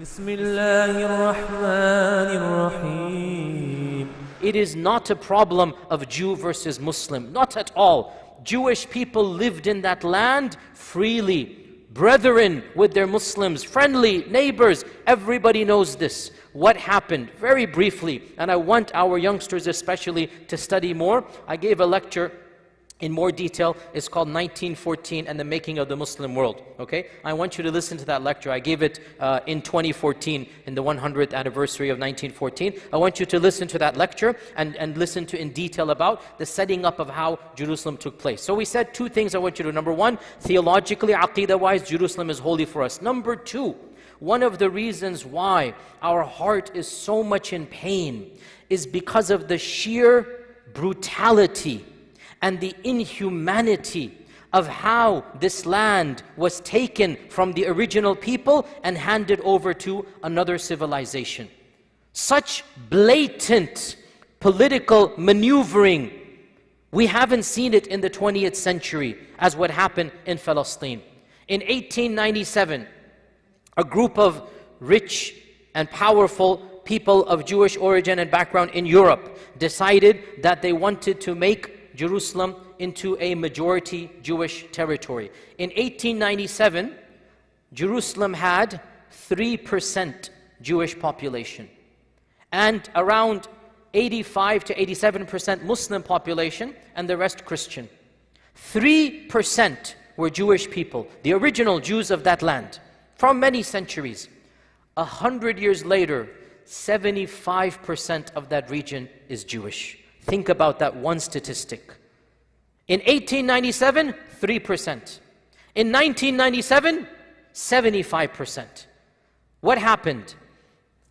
بسم الله الرحمن الرحيم It is not a problem of Jew versus Muslim, not at all. Jewish people lived in that land freely, brethren with their Muslims, friendly neighbors. Everybody knows this. What happened? Very briefly, and I want our youngsters especially to study more. I gave a lecture in more detail. It's called 1914 and the Making of the Muslim World. Okay? I want you to listen to that lecture. I gave it uh, in 2014, in the 100th anniversary of 1914. I want you to listen to that lecture and, and listen to in detail about the setting up of how Jerusalem took place. So we said two things I want you to do. Number one, theologically, aqidah-wise, Jerusalem is holy for us. Number two, one of the reasons why our heart is so much in pain is because of the sheer brutality and the inhumanity of how this land was taken from the original people and handed over to another civilization. Such blatant political maneuvering, we haven't seen it in the 20th century as what happened in Palestine. In 1897, a group of rich and powerful people of Jewish origin and background in Europe decided that they wanted to make Jerusalem into a majority Jewish territory. In 1897, Jerusalem had 3% Jewish population and around 85 to 87% Muslim population and the rest Christian. 3% were Jewish people, the original Jews of that land, from many centuries. A hundred years later, 75% of that region is Jewish. Think about that one statistic. In 1897, 3%. In 1997, 75%. What happened?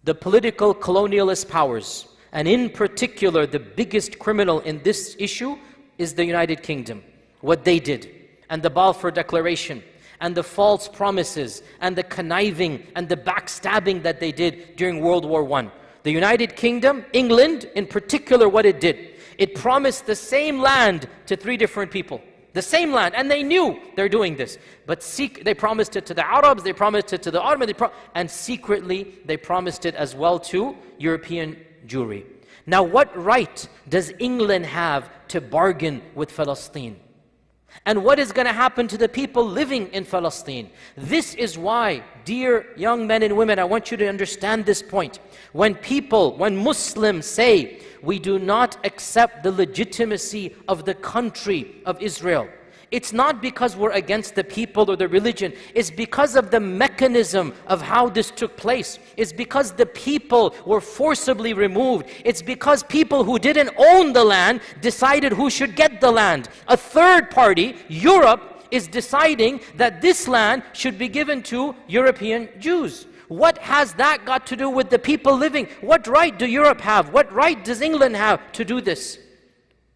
The political colonialist powers, and in particular, the biggest criminal in this issue is the United Kingdom. What they did, and the Balfour Declaration, and the false promises, and the conniving, and the backstabbing that they did during World War I. The United Kingdom, England in particular, what it did, it promised the same land to three different people. The same land, and they knew they're doing this. But they promised it to the Arabs, they promised it to the Ottoman, and secretly they promised it as well to European Jewry. Now, what right does England have to bargain with Palestine? And what is going to happen to the people living in Palestine? This is why, dear young men and women, I want you to understand this point. When people, when Muslims say, we do not accept the legitimacy of the country of Israel, it's not because we're against the people or the religion. It's because of the mechanism of how this took place. It's because the people were forcibly removed. It's because people who didn't own the land decided who should get the land. A third party, Europe, is deciding that this land should be given to European Jews. What has that got to do with the people living? What right do Europe have? What right does England have to do this?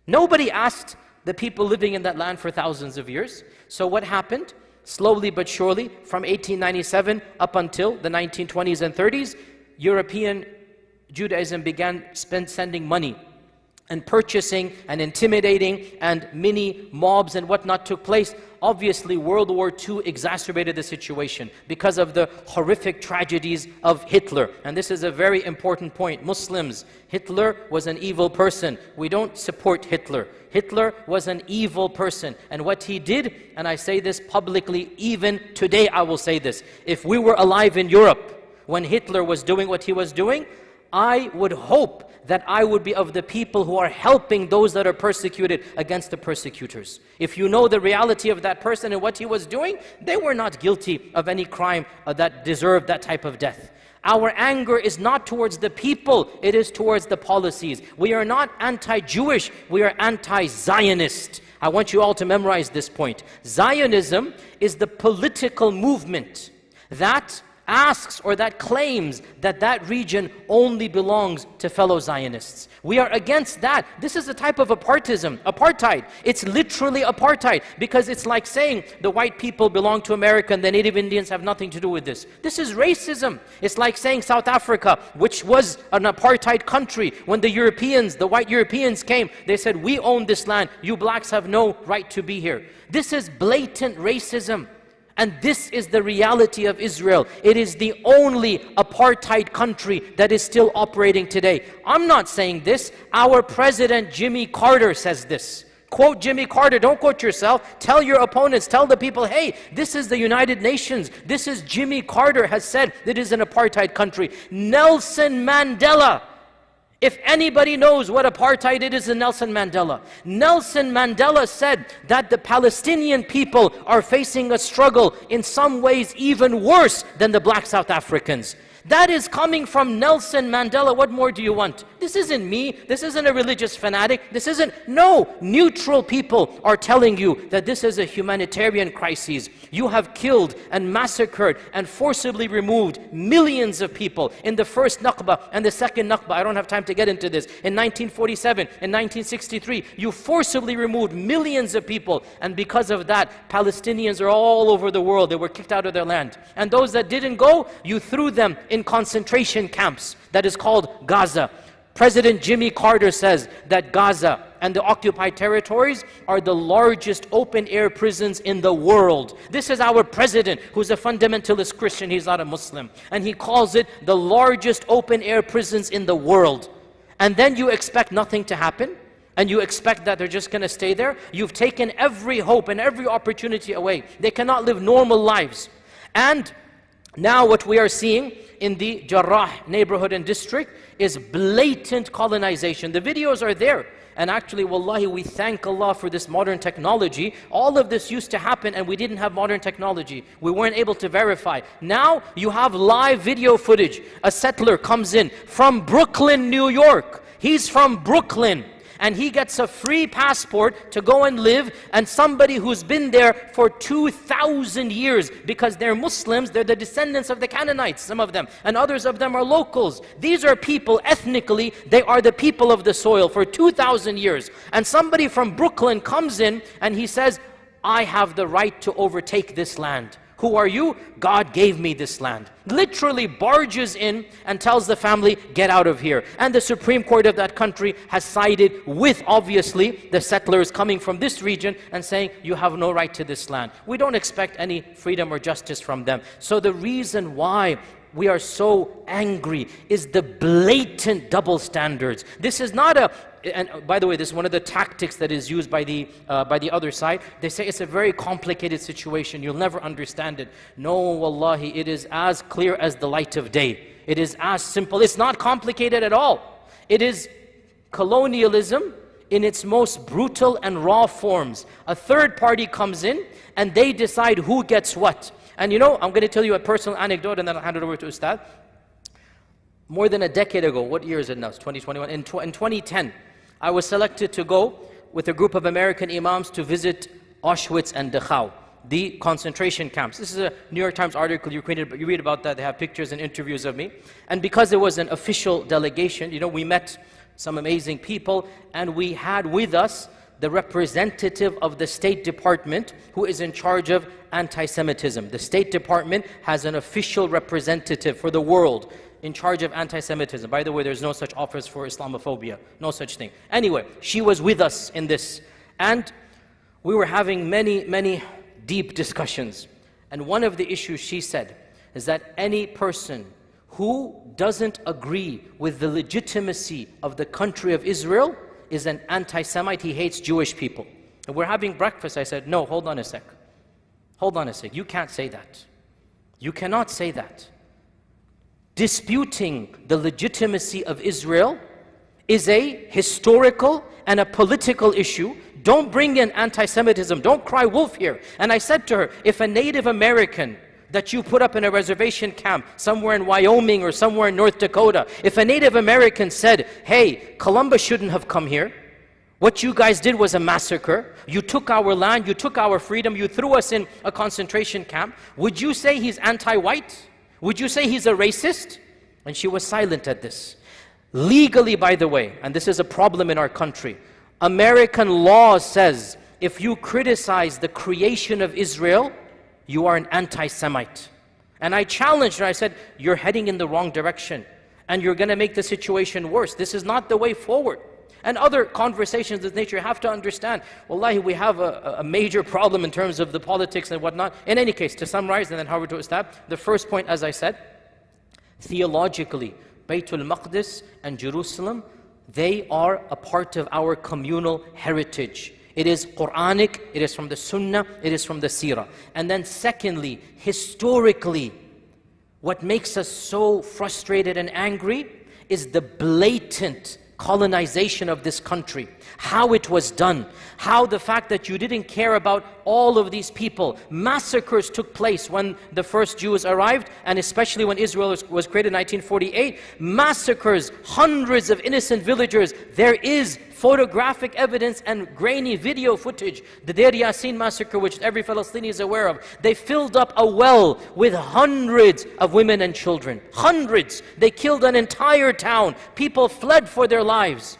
Nobody asked the people living in that land for thousands of years. So what happened? Slowly but surely, from 1897 up until the 1920s and 30s, European Judaism began spend, sending money and purchasing and intimidating and mini mobs and whatnot took place. Obviously, World War II exacerbated the situation because of the horrific tragedies of Hitler. And this is a very important point. Muslims, Hitler was an evil person. We don't support Hitler. Hitler was an evil person. And what he did, and I say this publicly, even today I will say this. If we were alive in Europe when Hitler was doing what he was doing, I would hope that I would be of the people who are helping those that are persecuted against the persecutors. If you know the reality of that person and what he was doing, they were not guilty of any crime uh, that deserved that type of death. Our anger is not towards the people, it is towards the policies. We are not anti-Jewish, we are anti-Zionist. I want you all to memorize this point. Zionism is the political movement that asks or that claims that that region only belongs to fellow Zionists. We are against that. This is a type of apartheid. apartheid. It's literally apartheid because it's like saying the white people belong to America and the native Indians have nothing to do with this. This is racism. It's like saying South Africa, which was an apartheid country, when the Europeans, the white Europeans came, they said, we own this land, you blacks have no right to be here. This is blatant racism. And this is the reality of Israel. It is the only apartheid country that is still operating today. I'm not saying this. Our president, Jimmy Carter, says this. Quote Jimmy Carter, don't quote yourself. Tell your opponents, tell the people, hey, this is the United Nations. This is Jimmy Carter has said it is an apartheid country. Nelson Mandela if anybody knows what apartheid it is, Nelson Mandela. Nelson Mandela said that the Palestinian people are facing a struggle in some ways even worse than the black South Africans. That is coming from Nelson Mandela. What more do you want? This isn't me. This isn't a religious fanatic. This isn't. No, neutral people are telling you that this is a humanitarian crisis. You have killed and massacred and forcibly removed millions of people in the first Nakba and the second Nakba. I don't have time to get into this. In 1947, in 1963, you forcibly removed millions of people. And because of that, Palestinians are all over the world. They were kicked out of their land. And those that didn't go, you threw them in concentration camps that is called Gaza. President Jimmy Carter says that Gaza and the occupied territories are the largest open air prisons in the world. This is our president who's a fundamentalist Christian, he's not a Muslim. And he calls it the largest open air prisons in the world. And then you expect nothing to happen? And you expect that they're just going to stay there? You've taken every hope and every opportunity away. They cannot live normal lives. And now what we are seeing in the Jarrah neighborhood and district is blatant colonization. The videos are there. And actually, wallahi, we thank Allah for this modern technology. All of this used to happen and we didn't have modern technology. We weren't able to verify. Now, you have live video footage. A settler comes in from Brooklyn, New York. He's from Brooklyn and he gets a free passport to go and live and somebody who's been there for 2,000 years because they're Muslims, they're the descendants of the Canaanites, some of them, and others of them are locals. These are people, ethnically, they are the people of the soil for 2,000 years. And somebody from Brooklyn comes in and he says, I have the right to overtake this land. Who are you? God gave me this land. Literally barges in and tells the family, get out of here. And the Supreme Court of that country has sided with, obviously, the settlers coming from this region and saying, you have no right to this land. We don't expect any freedom or justice from them. So the reason why we are so angry is the blatant double standards. This is not a and by the way, this is one of the tactics that is used by the, uh, by the other side. They say it's a very complicated situation. You'll never understand it. No, wallahi, it is as clear as the light of day. It is as simple. It's not complicated at all. It is colonialism in its most brutal and raw forms. A third party comes in and they decide who gets what. And you know, I'm going to tell you a personal anecdote and then I'll hand it over to Ustad. More than a decade ago, what year is it now? It's 2021. In, tw in 2010, I was selected to go with a group of American imams to visit Auschwitz and Dachau, the concentration camps. This is a New York Times article, you read, you read about that, they have pictures and interviews of me. And because it was an official delegation, you know, we met some amazing people, and we had with us the representative of the State Department who is in charge of anti-Semitism. The State Department has an official representative for the world in charge of anti-Semitism. By the way, there's no such office for Islamophobia, no such thing. Anyway, she was with us in this. And we were having many, many deep discussions. And one of the issues she said is that any person who doesn't agree with the legitimacy of the country of Israel is an anti-Semite, he hates Jewish people. And we're having breakfast, I said, no, hold on a sec. Hold on a sec, you can't say that. You cannot say that disputing the legitimacy of Israel is a historical and a political issue. Don't bring in anti-Semitism. Don't cry wolf here. And I said to her, if a Native American that you put up in a reservation camp somewhere in Wyoming or somewhere in North Dakota, if a Native American said, hey, Columbus shouldn't have come here, what you guys did was a massacre. You took our land, you took our freedom, you threw us in a concentration camp. Would you say he's anti-white? Would you say he's a racist? And she was silent at this. Legally, by the way, and this is a problem in our country, American law says if you criticize the creation of Israel, you are an anti-Semite. And I challenged her, I said, you're heading in the wrong direction and you're going to make the situation worse. This is not the way forward. And other conversations of nature, have to understand, wallahi, we have a, a major problem in terms of the politics and whatnot. In any case, to summarize and then how we're to establish, the first point, as I said, theologically, Baytul Maqdis and Jerusalem, they are a part of our communal heritage. It is Quranic, it is from the Sunnah, it is from the Seerah. And then, secondly, historically, what makes us so frustrated and angry is the blatant colonization of this country, how it was done, how the fact that you didn't care about all of these people. Massacres took place when the first Jews arrived, and especially when Israel was, was created in 1948. Massacres, hundreds of innocent villagers. There is photographic evidence and grainy video footage. The Deir Yassin massacre, which every Palestinian is aware of, they filled up a well with hundreds of women and children. Hundreds. They killed an entire town. People fled for their lives.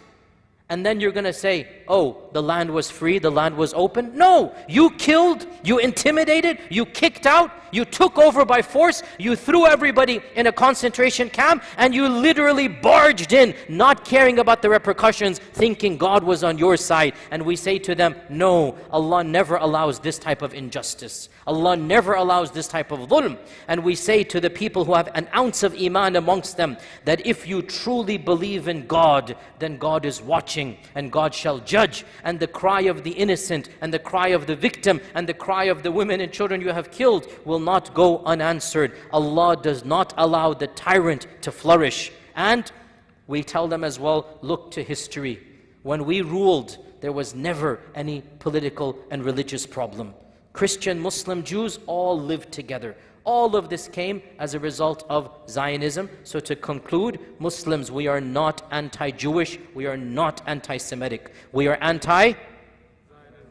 And then you're going to say, oh, the land was free, the land was open. No, you killed, you intimidated, you kicked out, you took over by force, you threw everybody in a concentration camp, and you literally barged in, not caring about the repercussions, thinking God was on your side. And we say to them, no, Allah never allows this type of injustice. Allah never allows this type of dhulm. And we say to the people who have an ounce of iman amongst them, that if you truly believe in God, then God is watching, and God shall judge and the cry of the innocent and the cry of the victim and the cry of the women and children you have killed will not go unanswered. Allah does not allow the tyrant to flourish. And we tell them as well, look to history. When we ruled, there was never any political and religious problem. Christian, Muslim, Jews all lived together. All of this came as a result of Zionism. So to conclude, Muslims, we are not anti-Jewish, we are not anti-Semitic. We are anti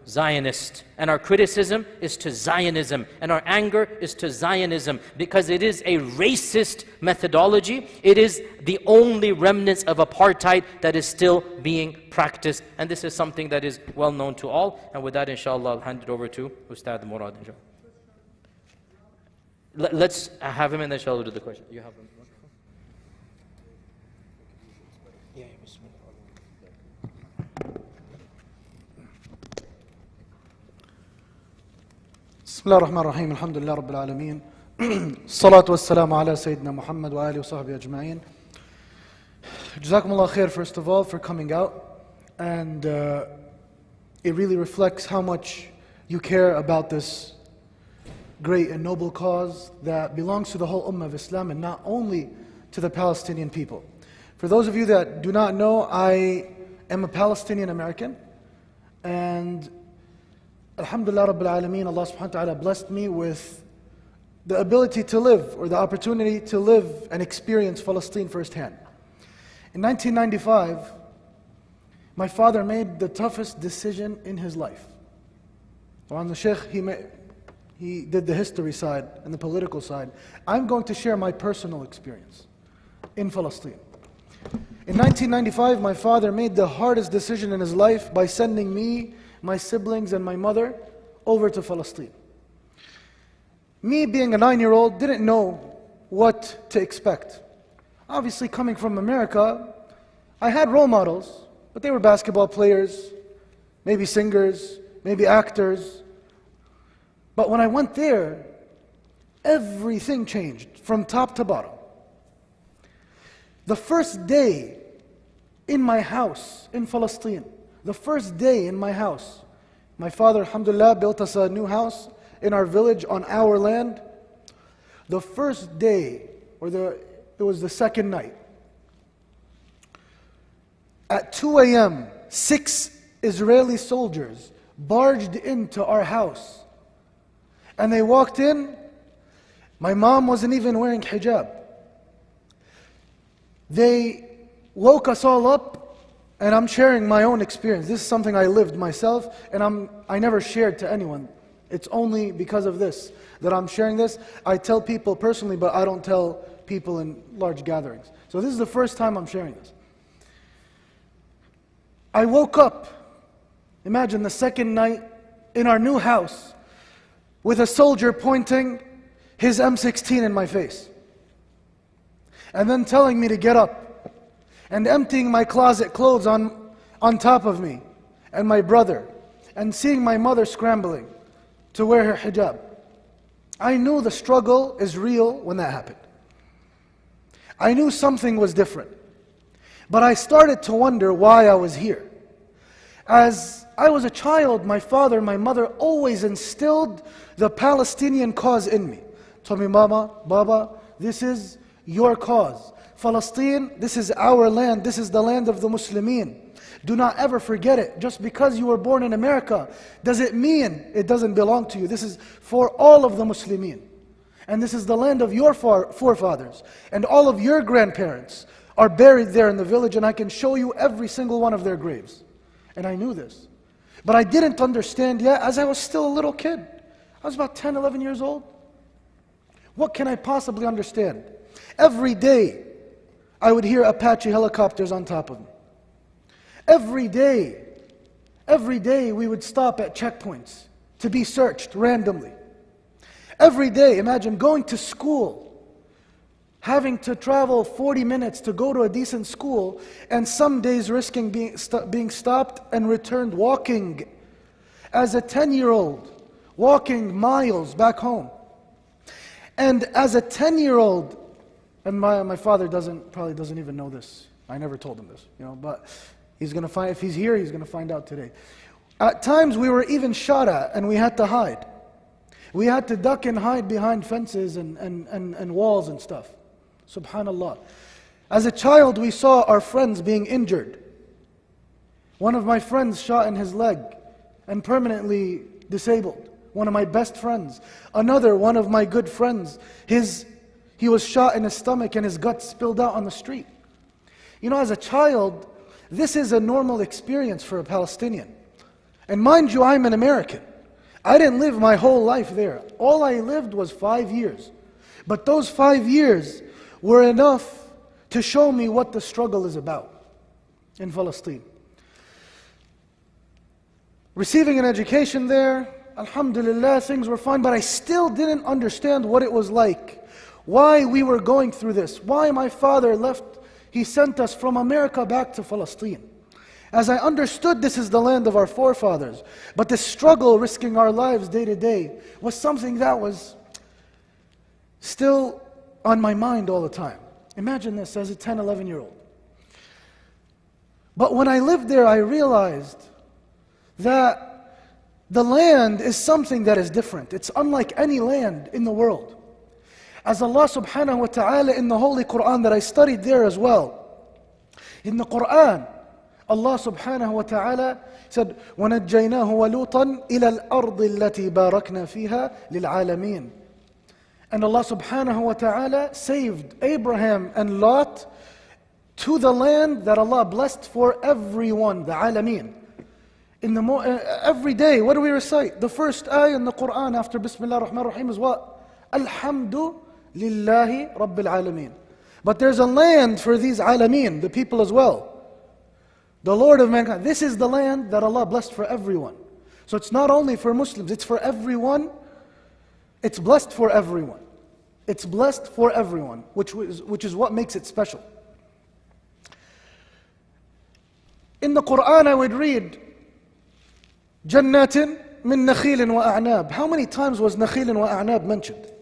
Zionist. And our criticism is to Zionism. And our anger is to Zionism because it is a racist methodology. It is the only remnants of apartheid that is still being practiced. And this is something that is well known to all. And with that, inshallah, I'll hand it over to Ustad Murad. Inshallah. Let's have him and then shall we do the question. You have him. Yeah, بسم الله الرحمن الرحيم الحمد لله رب العالمين الصلاة والسلام على سيدنا محمد وآله وصحبه أجمعين جزاكم الله خير first of all for coming out and uh, it really reflects how much you care about this great and noble cause that belongs to the whole Ummah of Islam and not only to the Palestinian people. For those of you that do not know, I am a Palestinian American and Alhamdulillah Rabbil Alameen, Allah subhanahu wa ta'ala blessed me with the ability to live or the opportunity to live and experience Palestine firsthand. In 1995, my father made the toughest decision in his life. On the Sheikh, he made, he did the history side and the political side. I'm going to share my personal experience in Palestine. In 1995, my father made the hardest decision in his life by sending me, my siblings, and my mother over to Palestine. Me, being a nine year old, didn't know what to expect. Obviously, coming from America, I had role models, but they were basketball players, maybe singers, maybe actors, but when I went there, everything changed from top to bottom. The first day in my house in Palestine, the first day in my house, my father, alhamdulillah, built us a new house in our village on our land. The first day, or the, it was the second night, at 2 a.m., six Israeli soldiers barged into our house and they walked in. My mom wasn't even wearing hijab. They woke us all up, and I'm sharing my own experience. This is something I lived myself, and I'm, I never shared to anyone. It's only because of this that I'm sharing this. I tell people personally, but I don't tell people in large gatherings. So this is the first time I'm sharing this. I woke up, imagine the second night in our new house with a soldier pointing his M16 in my face. And then telling me to get up and emptying my closet clothes on, on top of me and my brother and seeing my mother scrambling to wear her hijab. I knew the struggle is real when that happened. I knew something was different. But I started to wonder why I was here. As I was a child, my father and my mother always instilled the Palestinian cause in me. Told me, Mama, Baba, this is your cause. Palestine, this is our land. This is the land of the Muslimin. Do not ever forget it. Just because you were born in America, does it mean it doesn't belong to you? This is for all of the Muslimin. And this is the land of your forefathers. And all of your grandparents are buried there in the village, and I can show you every single one of their graves. And I knew this. But I didn't understand yet as I was still a little kid. I was about 10, 11 years old. What can I possibly understand? Every day, I would hear Apache helicopters on top of me. Every day, every day we would stop at checkpoints to be searched randomly. Every day, imagine going to school, having to travel 40 minutes to go to a decent school, and some days risking being, st- being stopped and returned walking. As a 10 year old, walking miles back home. And as a 10 year old, and my, my father doesn't, probably doesn't even know this. I never told him this, you know, but he's going to find, if he's here, he's going to find out today. At times we were even shot at and we had to hide. We had to duck and hide behind fences and, and, and, and walls and stuff. Subhanallah. As a child, we saw our friends being injured. One of my friends shot in his leg and permanently disabled. One of my best friends. Another, one of my good friends, his, he was shot in his stomach and his guts spilled out on the street. You know, as a child, this is a normal experience for a Palestinian. And mind you, I'm an American. I didn't live my whole life there. All I lived was five years. But those five years were enough to show me what the struggle is about in Palestine. Receiving an education there, Alhamdulillah, things were fine, but I still didn't understand what it was like. Why we were going through this. Why my father left, he sent us from America back to Palestine. As I understood this is the land of our forefathers, but the struggle, risking our lives day to day, was something that was still on my mind all the time. Imagine this as a 10, 11 year old. But when I lived there, I realized that the land is something that is different. It's unlike any land in the world. As Allah subhanahu wa ta'ala in the Holy Quran that I studied there as well. In the Quran, Allah subhanahu wa ta'ala said, وَنَجَّيْنَاهُ وَلُوطًا إِلَى الْأَرْضِ الَّتِي بَارَكْنَا فِيهَا لِلْعَالَمِينَ And Allah subhanahu wa ta'ala saved Abraham and Lot to the land that Allah blessed for everyone, the alameen. In the mo- uh, every day, what do we recite? The first ayah in the Quran after Bismillah ar-Rahman ar-Rahim is what? Alhamdu lillahi rabbil alameen. But there's a land for these alameen, the people as well. The Lord of mankind. This is the land that Allah blessed for everyone. So it's not only for Muslims, it's for everyone. It's blessed for everyone. It's blessed for everyone, which is, which is what makes it special. In the Quran, I would read, Jannatin min nakhilin wa a'nab. How many times was nakhilin wa a'nab mentioned?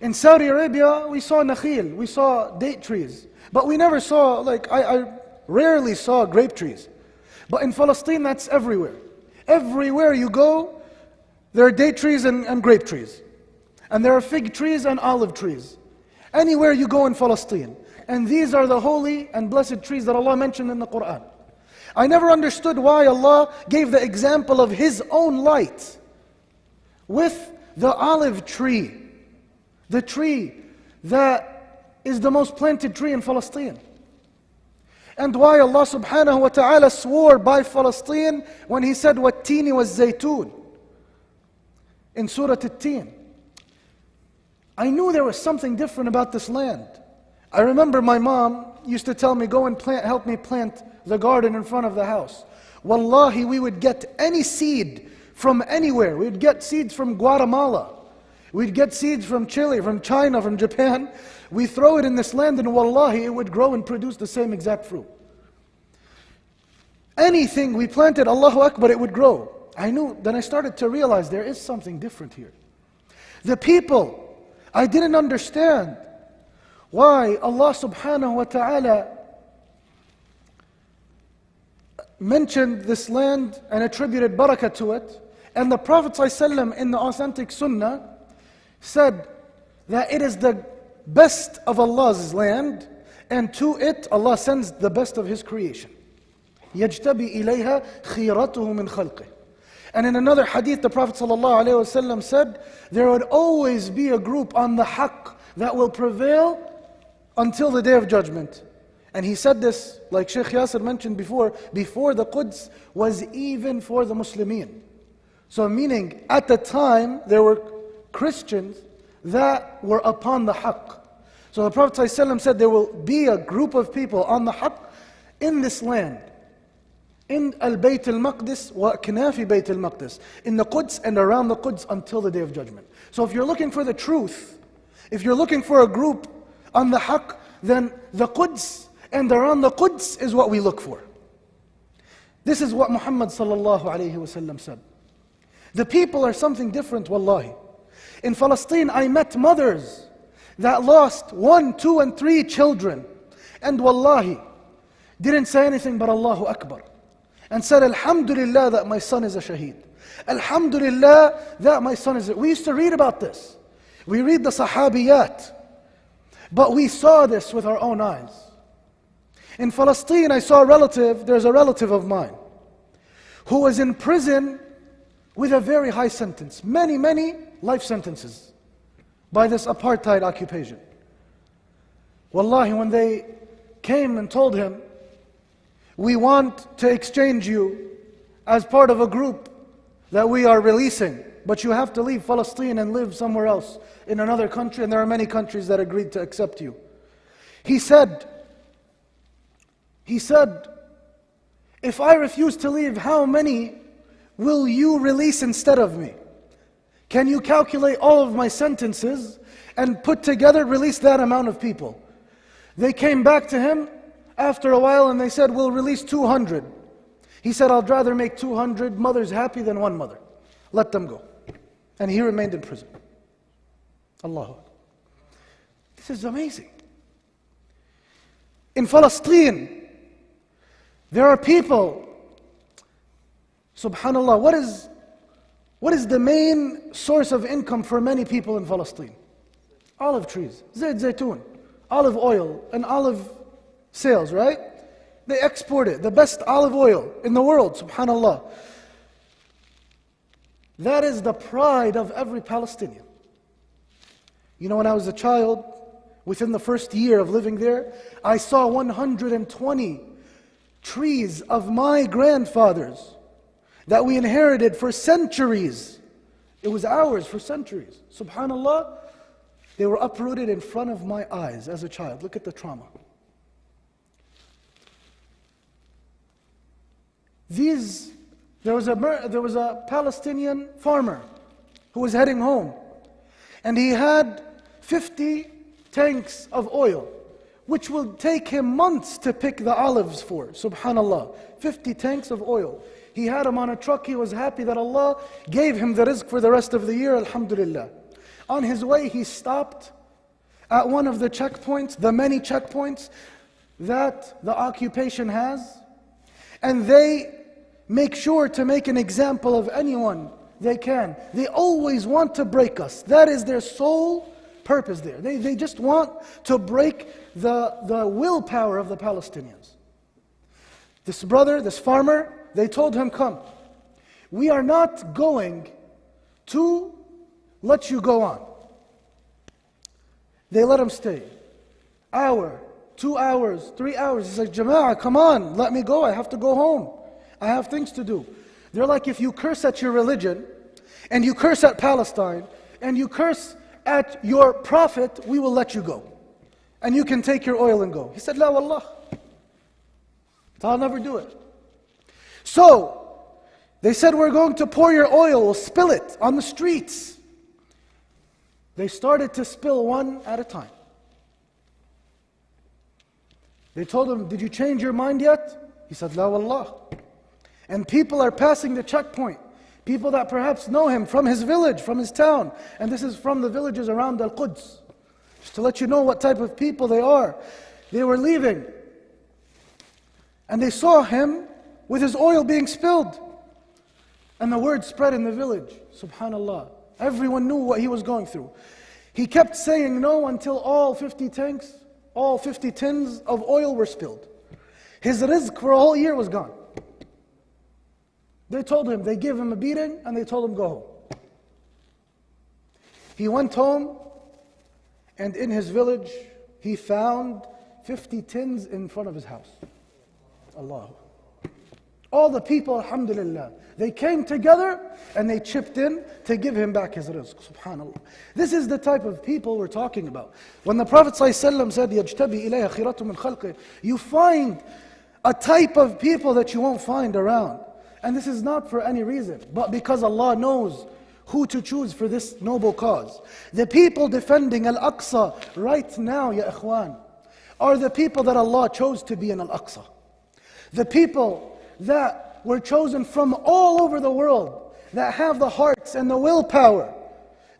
In Saudi Arabia, we saw nakhil, we saw date trees. But we never saw, like, I, I rarely saw grape trees. But in Palestine, that's everywhere. Everywhere you go, there are date trees and, and grape trees. And there are fig trees and olive trees. Anywhere you go in Palestine. And these are the holy and blessed trees that Allah mentioned in the Quran. I never understood why Allah gave the example of His own light with the olive tree, the tree that is the most planted tree in Palestine. And why Allah subhanahu wa ta'ala swore by Palestine when He said, Wattini was zaytun in Surah At-Tin. I knew there was something different about this land. I remember my mom used to tell me, Go and plant, help me plant the garden in front of the house. Wallahi, we would get any seed from anywhere. We'd get seeds from Guatemala. We'd get seeds from Chile, from China, from Japan. We throw it in this land, and wallahi, it would grow and produce the same exact fruit. anything we planted, Allahu Akbar, it would grow. I knew, then I started to realize there is something different here. The people, I didn't understand why Allah subhanahu wa ta'ala mentioned this land and attributed barakah to it. And the Prophet in the authentic sunnah said that it is the best of Allah's land, and to it Allah sends the best of His creation. يجتبي إليها خيرته من خلقه. And in another hadith, the Prophet ﷺ said, There would always be a group on the haqq that will prevail until the day of judgment. And he said this, like Sheikh Yasir mentioned before, before the Quds was even for the Muslimin. So, meaning at the time there were Christians that were upon the haqq. So the Prophet ﷺ said there will be a group of people on the haqq in this land. In Al Bayt al Maqdis wa Knafi Bayt al Maqdis. In the Quds and around the Quds until the day of judgment. So if you're looking for the truth, if you're looking for a group on the haqq, then the Quds and around the Quds is what we look for. This is what Muhammad wasallam said. The people are something different, wallahi. In Palestine, I met mothers that lost one, two, and three children. And wallahi, didn't say anything but Allahu Akbar. And said, Alhamdulillah that my son is a shaheed. Alhamdulillah that my son is a... We used to read about this. We read the Sahabiyat. But we saw this with our own eyes. In Palestine, I saw a relative, there's a relative of mine, who was in prison with a very high sentence. Many, many life sentences by this apartheid occupation. Wallahi, when they came and told him, We want to exchange you as part of a group that we are releasing, but you have to leave Palestine and live somewhere else in another country, and there are many countries that agreed to accept you. He said, He said, If I refuse to leave, how many will you release instead of me? Can you calculate all of my sentences and put together, release that amount of people? They came back to him after a while and they said, We'll release 200. He said, I'd rather make 200 mothers happy than one mother. Let them go. And he remained in prison. Allah. This is amazing. In Palestine, there are people, subhanAllah, what is what is the main source of income for many people in Palestine? Olive trees, zayt zaytun, olive oil, and olive sales, right? They export it, the best olive oil in the world, subhanAllah. That is the pride of every Palestinian. You know, when I was a child, within the first year of living there, I saw 120 trees of my grandfathers that we inherited for centuries. It was ours for centuries. Subhanallah, they were uprooted in front of my eyes as a child. Look at the trauma. These, there was a, there was a Palestinian farmer who was heading home, and he had 50 tanks of oil, which will take him months to pick the olives for. Subhanallah. 50 tanks of oil. He had him on a truck. He was happy that Allah gave him the rizq for the rest of the year. Alhamdulillah. On his way, he stopped at one of the checkpoints, the many checkpoints that the occupation has. And they make sure to make an example of anyone they can. They always want to break us. That is their sole purpose there. They, they just want to break the, the willpower of the Palestinians. This brother, this farmer, they told him, Come, we are not going to let you go on. They let him stay. Hour, two hours, three hours. He's like, Jama'ah, come on, let me go. I have to go home. I have things to do. They're like, if you curse at your religion, and you curse at Palestine, and you curse at your prophet, we will let you go. And you can take your oil and go. He said, La wallah. I'll never do it. So, they said, We're going to pour your oil, we'll spill it on the streets. They started to spill one at a time. They told him, Did you change your mind yet? He said, La wallah. And people are passing the checkpoint. People that perhaps know him from his village, from his town. And this is from the villages around Al Quds. Just to let you know what type of people they are. They were leaving. And they saw him with his oil being spilled. And the word spread in the village. Subhanallah. Everyone knew what he was going through. He kept saying no until all 50 tanks, all 50 tins of oil were spilled. His rizq for a whole year was gone. They told him, they gave him a beating and they told him, go home. He went home and in his village he found 50 tins in front of his house. Allah. All the people, alhamdulillah, they came together and they chipped in to give him back his rizq. Subhanallah. This is the type of people we're talking about. When the Prophet ﷺ said, يَجْتَبِي إِلَيْهَ خِيرَةٌ مِنْ خَلْقِهِ You find a type of people that you won't find around. And this is not for any reason, but because Allah knows who to choose for this noble cause. The people defending Al-Aqsa right now, ya ikhwan, are the people that Allah chose to be in Al-Aqsa. The people that were chosen from all over the world, that have the hearts and the willpower,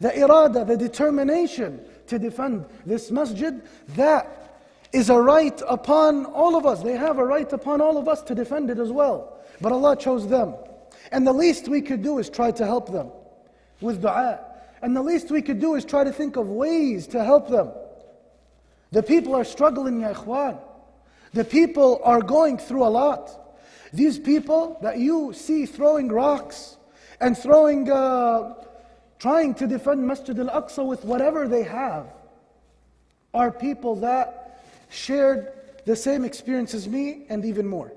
the irada, the determination to defend this masjid, that is a right upon all of us. They have a right upon all of us to defend it as well. But Allah chose them. And the least we could do is try to help them with dua. And the least we could do is try to think of ways to help them. The people are struggling, ya ikhwan. The people are going through a lot. These people that you see throwing rocks and throwing, uh, trying to defend Masjid al Aqsa with whatever they have, are people that shared the same experience as me and even more.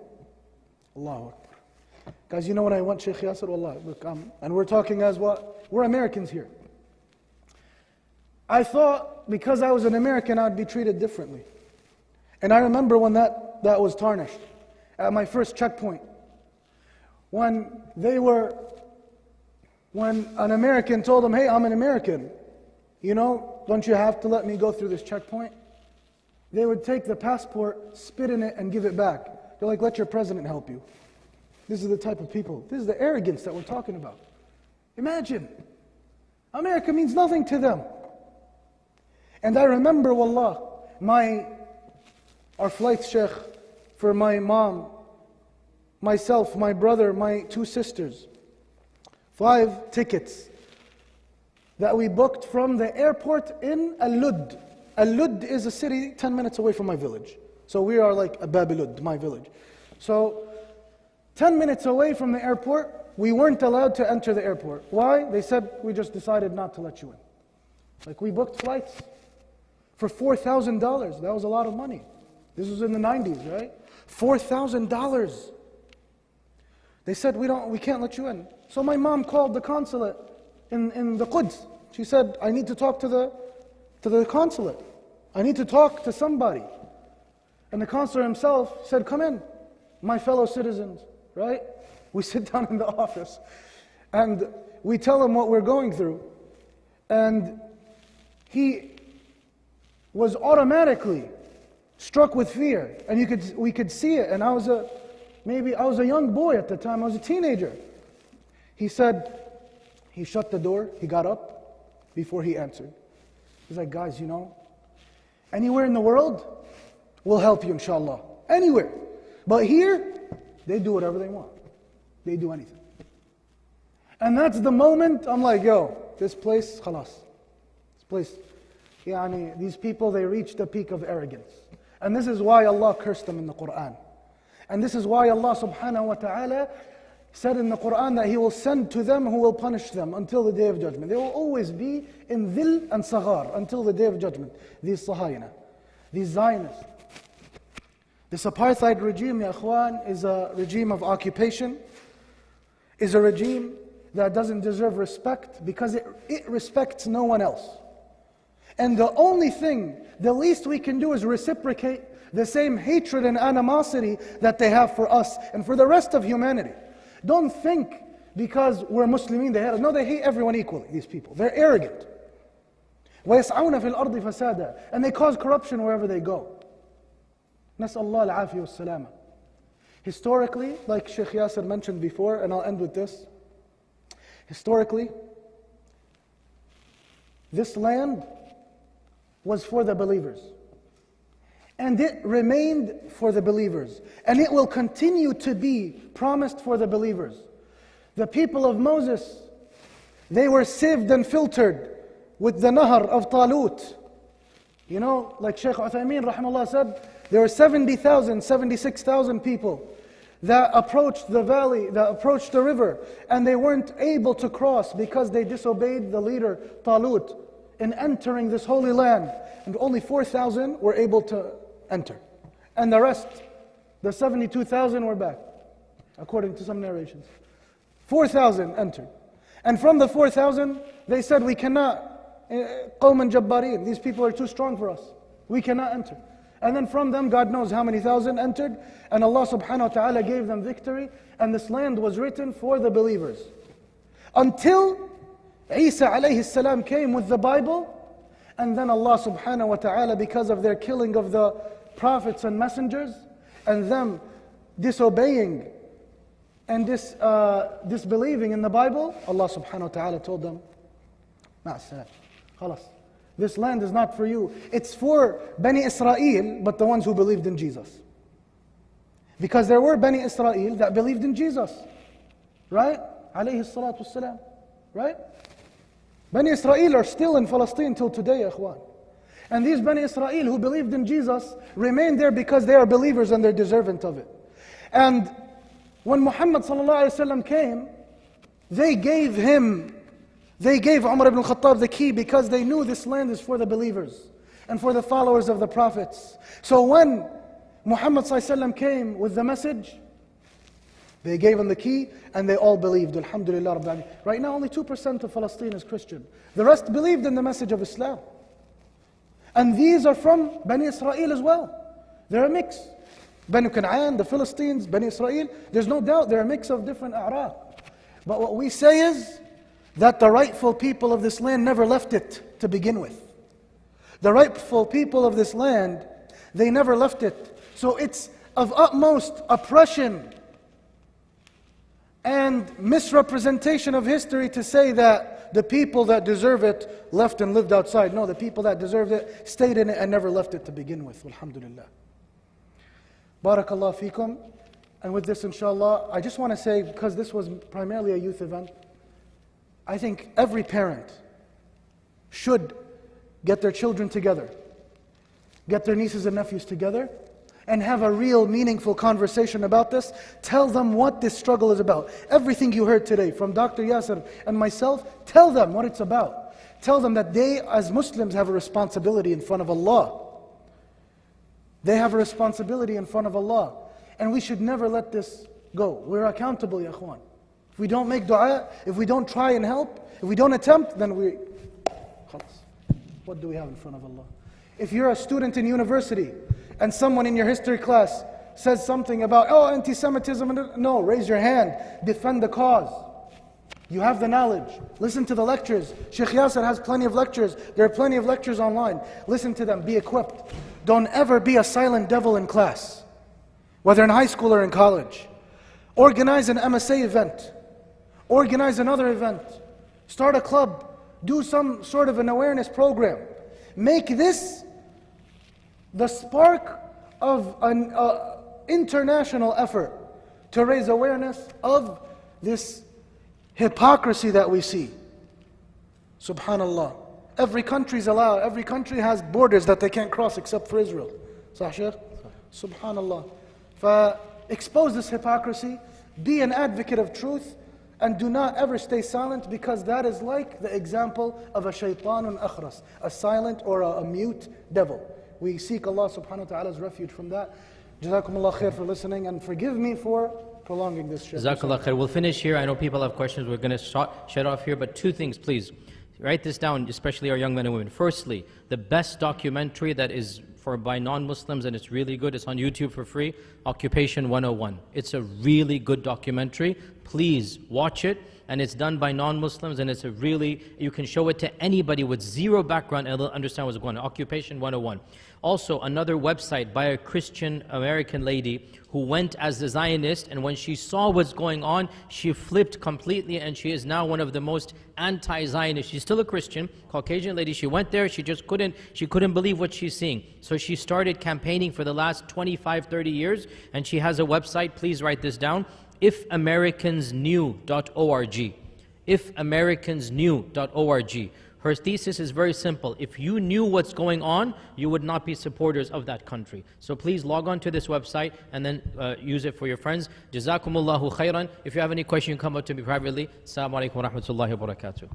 Allahu Akbar. Guys, you know when I went Sheikh Yasir, Wallah, look, um, and we're talking as what? We're Americans here. I thought because I was an American, I'd be treated differently. And I remember when that, that was tarnished at my first checkpoint. When they were, when an American told them, hey, I'm an American, you know, don't you have to let me go through this checkpoint? They would take the passport, spit in it, and give it back. They're like, let your president help you. This is the type of people, this is the arrogance that we're talking about. Imagine, America means nothing to them. And I remember, wallah, my, our flight sheikh for my mom, myself, my brother, my two sisters, five tickets that we booked from the airport in Al-Lud. Al-Lud is a city 10 minutes away from my village. So we are like a Babilud, my village. So 10 minutes away from the airport, we weren't allowed to enter the airport. Why? They said, we just decided not to let you in. Like we booked flights for $4,000. That was a lot of money. This was in the 90s, right? $4,000. They said, we, don't, we can't let you in. So my mom called the consulate in, in the Quds. She said, I need to talk to the, to the consulate. I need to talk to somebody. And the consular himself said, Come in, my fellow citizens, right? We sit down in the office and we tell him what we're going through. And he was automatically struck with fear. And you could, we could see it. And I was a, maybe I was a young boy at the time, I was a teenager. He said, he shut the door, he got up before he answered. He's like, guys, you know, anywhere in the world, we'll help you, inshallah. Anywhere. But here, they do whatever they want. They do anything. And that's the moment I'm like, yo, this place, khalas. This place, yani, these people, they reach the peak of arrogance. And this is why Allah cursed them in the Quran. And this is why Allah subhanahu wa ta'ala said in the Quran that He will send to them who will punish them until the day of judgment. They will always be in dhil and saghar until the day of judgment. These Sahayna, these Zionists. This apartheid regime, ya ikhwan, is a regime of occupation, is a regime that doesn't deserve respect because it, it respects no one else. And the only thing, the least we can do is reciprocate the same hatred and animosity that they have for us and for the rest of humanity. Don't think because we're Muslimin, they hate us. No, they hate everyone equally, these people. They're arrogant. وَيَسْعَوْنَ فِي الْأَرْضِ فَسَادًا And they cause corruption wherever they go. نسأل الله العافية والسلامة. Historically, like Sheikh Yasir mentioned before, and I'll end with this. Historically, this land was for the believers. And it remained for the believers. And it will continue to be promised for the believers. The people of Moses, they were sieved and filtered with the Nahar of Talut. You know, like Sheikh Uthaymeen rahimahullah said, there were 70,000, 76,000 people that approached the valley, that approached the river, and they weren't able to cross because they disobeyed the leader Talut in entering this holy land, and only 4,000 were able to enter. And the rest, the 72,000 were back, according to some narrations. 4,000 entered. And from the 4,000, they said, We cannot, eh, Qawm and Jabbarin, these people are too strong for us. We cannot enter. And then from them, God knows how many thousand entered, and Allah subhanahu wa ta'ala gave them victory, and this land was written for the believers. Until Isa alayhi salam came with the Bible, and then Allah subhanahu wa ta'ala, because of their killing of the prophets and messengers, and them disobeying and dis, uh, disbelieving in the Bible, Allah subhanahu wa ta'ala told them, Ma'asalam. Khalas. This land is not for you. It's for Bani Israel, but the ones who believed in Jesus. Because there were Bani Israel that believed in Jesus. Right? Alayhi salatu wasalam. Right? Bani Israel are still in Palestine till today, ikhwan. And these Bani Israel who believed in Jesus remain there because they are believers and they're deserving of it. And when Muhammad came, they gave him, they gave Umar ibn Khattab the key because they knew this land is for the believers and for the followers of the prophets. So when Muhammad came with the message, they gave him the key and they all believed. Alhamdulillah. Right now, only 2% of Palestine is Christian. The rest believed in the message of Islam. And these are from Bani Israel as well. They're a mix. Bani Canaan, the Philistines, Bani Israel, there's no doubt they're a mix of different Arab. But what we say is that the rightful people of this land never left it to begin with. The rightful people of this land, they never left it. So it's of utmost oppression and misrepresentation of history to say that the people that deserve it left and lived outside. No, the people that deserved it stayed in it and never left it to begin with. Alhamdulillah. Barakallah fikum. And with this, inshallah, I just want to say, because this was primarily a youth event, I think every parent should get their children together, get their nieces and nephews together, and have a real meaningful conversation about this. Tell them what this struggle is about. Everything you heard today from Dr. Yasir and myself, tell them what it's about. Tell them that they, as Muslims, have a responsibility in front of Allah. They have a responsibility in front of Allah. And we should never let this go. We're accountable, ya If we don't make dua, if we don't try and help, if we don't attempt, then we. What do we have in front of Allah? If you're a student in university and someone in your history class says something about, oh, anti Semitism, no, raise your hand, defend the cause. You have the knowledge. Listen to the lectures. Sheikh Yasir has plenty of lectures. There are plenty of lectures online. Listen to them, be equipped. Don't ever be a silent devil in class, whether in high school or in college. Organize an MSA event, organize another event, start a club, do some sort of an awareness program. Make this the spark of an uh, international effort to raise awareness of this hypocrisy that we see. Subhanallah. Every country is allowed, every country has borders that they can't cross except for Israel. Sahih? Subhanallah. Expose this hypocrisy, be an advocate of truth, and do not ever stay silent because that is like the example of a shaitanun akhras, a silent or a, a mute devil. We seek Allah subhanahu wa ta'ala's refuge from that. Jazakumullah khair for listening and forgive me for prolonging this show. Jazakallah khair. We'll finish here. I know people have questions. We're going to shut off here, but two things, please. Write this down, especially our young men and women. Firstly, the best documentary that is for by non-Muslims and it's really good. It's on YouTube for free. Occupation 101. It's a really good documentary. Please watch it. And it's done by non-Muslims and it's a really, you can show it to anybody with zero background and they'll understand what's going on. Occupation 101. Also, another website by a Christian American lady who went as a Zionist and when she saw what's going on, she flipped completely and she is now one of the most anti-Zionist. She's still a Christian, Caucasian lady. She went there, she just couldn't, she couldn't believe what she's seeing. So she started campaigning for the last 25, 30 years and she has a website, please write this down, ifamericansknew.org. Ifamericansknew.org. Her thesis is very simple. If you knew what's going on, you would not be supporters of that country. So please log on to this website and then uh, use it for your friends. Jazakumullahu khairan. If you have any question, come up to me privately. Assalamu alaikum wa rahmatullahi wa barakatuh.